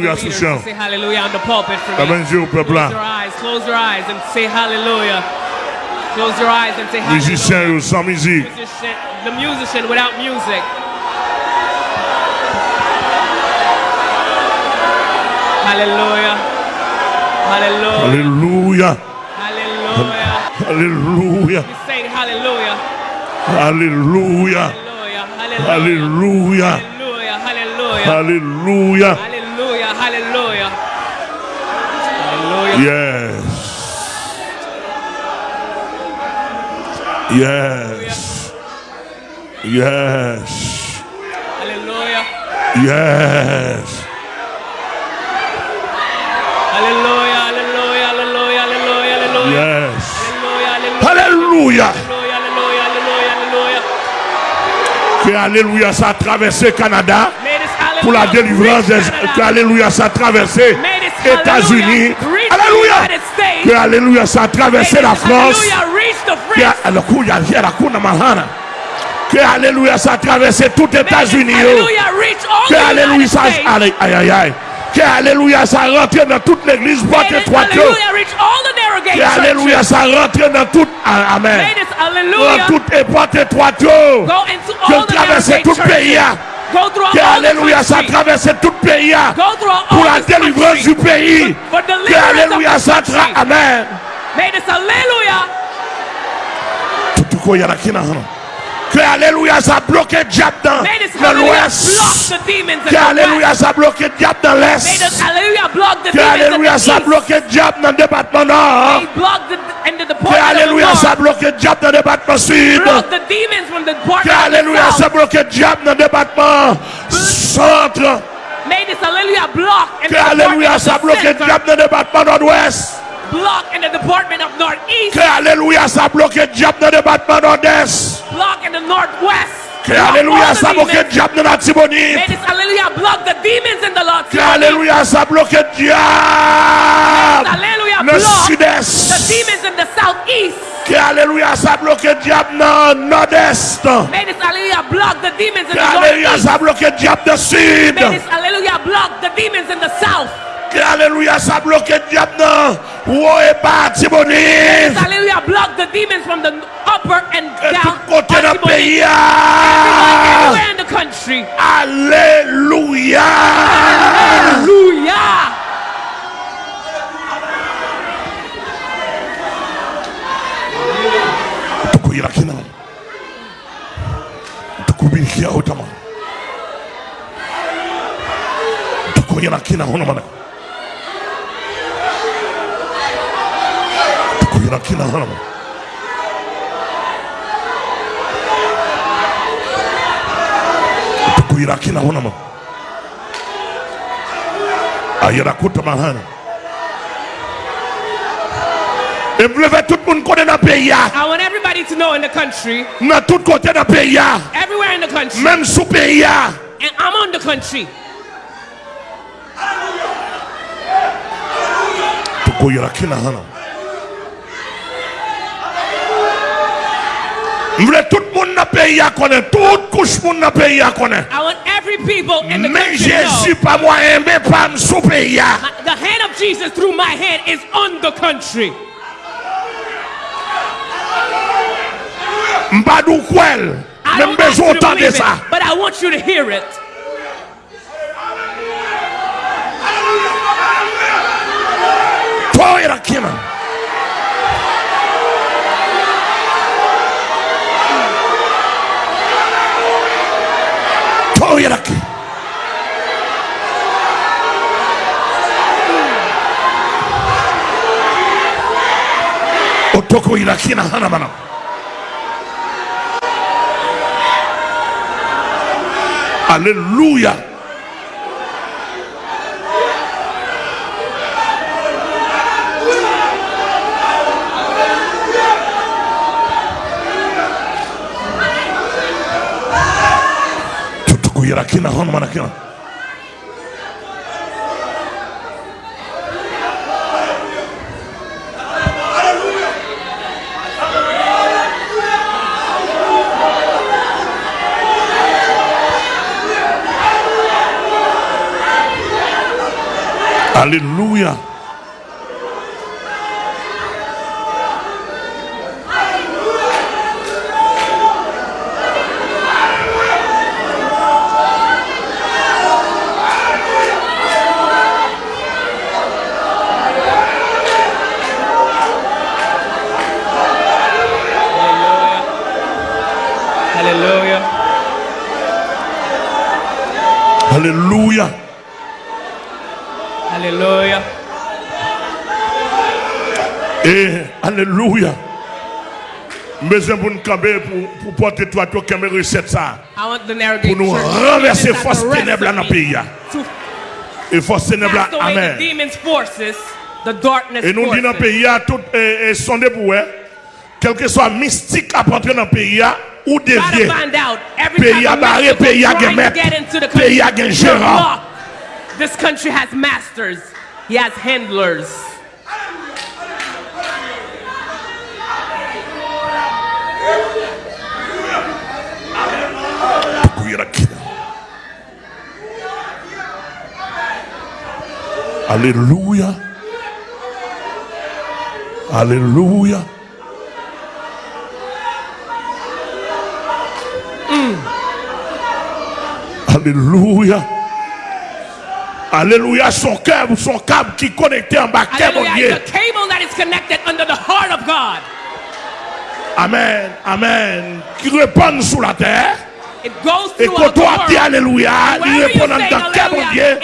Alléluia the sous leaders chant. to say hallelujah on the pulpit for me. main Dieu au peuple Close your eyes, close your eyes and say hallelujah. Close your eyes and say hallelujah. Musiciens yo, sans musique. Musician, the musician without music. Hallelujah. Hallelujah. Alléluia. Hallelujah. Alléluia. Say hallelujah. Hallelujah. Hallelujah. Hallelujah. Hallelujah. Hallelujah. Hallelujah. Hallelujah. Yes. Yes. Yes. Hallelujah. Yes. Hallelujah. Hallelujah. Hallelujah. Hallelujah. Hallelujah. Yes. Hallelujah. Alléluia. Hallelujah. Hallelujah. Hallelujah. Hallelujah. Que Alléluia, ça a traversé Canada pour la délivrance que Alléluia ça traversé États-Unis. Alléluia. Que Alléluia ça a traversé la France. Que Alléluia ça a traversé tout États-Unis. Oh. Que Alléluia ça aïe aïe aïe. Que Alléluia ça rentre dans toute l'église, boîte étroite. Oh. Que Alléluia ça rentre dans toute. Amen. Dans toute boîte étroite. Que traverser tout le pays. Hein, que Alléluia, ça traverse tout le pays pour la délivrance du pays. Que Alléluia, ça traverse. Amen. Que Alléluia, ça bloque le diable dans l'ouest. Que Alléluia, ça bloque le diable dans l'est. Que Alléluia, ça bloque le diable dans le département nord. Que Alléluia, ça bloque le diable dans le département sud. Que department of Alléluia, the ça south. bloque le diable dans le département centre. May this hallelujah block in Que the department Alléluia, of ça the bloque le center. diable dans le département nord-ouest. Block in the department of northeast. Que Alléluia, ça bloque le diable dans le département nord-est. Block in the northwest. Que Alléluia, the ça bloque le diable dans la May Tibonite. this hallelujah block the demons in the Lord. Que Alléluia, ça bloque le diable le sud-est. Demons in the southeast. Que Alléluia, ça bloque le diable dans le nord-est. May this hallelujah block the demons in the Alléluia, northeast. ça bloque le diable dans le sud. May this hallelujah block the demons in the south. Alléluia, ça bloque le diable dans haut et bas Tibonite. Hallelujah block the demons from the upper and down. tout côté dans le pays. everywhere, in the country. Alléluia. Hallelujah. Tukuyira kina hono mana tukuyira kina hono mana kina hono mana ayira kutama hana Et tout monde connaît dans pays. ah. I want everybody to know in the country, Dans tout côté dans pays. everywhere in the country, Même sous pays. and I'm on the country. Tukoyera kina hana mvle tout moun na peyi a konen tout kouch moun na peyi a konen I want every people in the men country know pa men pa m sou peyi a the hand of Jesus through my hand is on the country. mba dou kwel I men don't ask you bezon to tande believe sa it, but I want you to hear it. Toyera kina toyera ki otoko ira kina hana mana. Alléluia. uyirakina hon mana kina Hallelujah. Alléluia. Alléluia. Eh, Et Alléluia. Besoin pour nous pour, porter toi, toi, qui recette ça. Pour nous renverser force ténèbres dans le pays. Et force ténèbres, Amen. Et nous disons dans le pays, tout eh, eh, est sondé pour eux. Quel que soit mystique à porter dans le pays, ou Try dévier. to find out every Pays type à of barrer, pays à trying to guémettre, get into the pays à country. gain You're gérant. blocked. This country has masters. He has handlers. Alléluia. Alléluia. Alléluia. Alléluia, son câble, son câble qui est connecté en bas, câble Amen, amen. Qui répand sous la terre. Et quand toi dis Alléluia, il répond dans le cœur, mon Dieu.